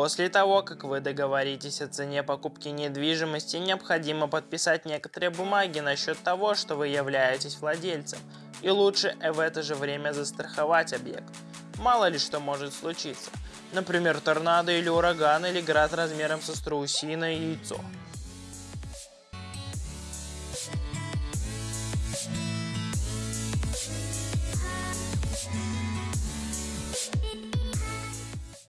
После того, как вы договоритесь о цене покупки недвижимости, необходимо подписать некоторые бумаги насчет того, что вы являетесь владельцем. И лучше в это же время застраховать объект. Мало ли что может случиться. Например, торнадо или ураган, или град размером со страусиное яйцо.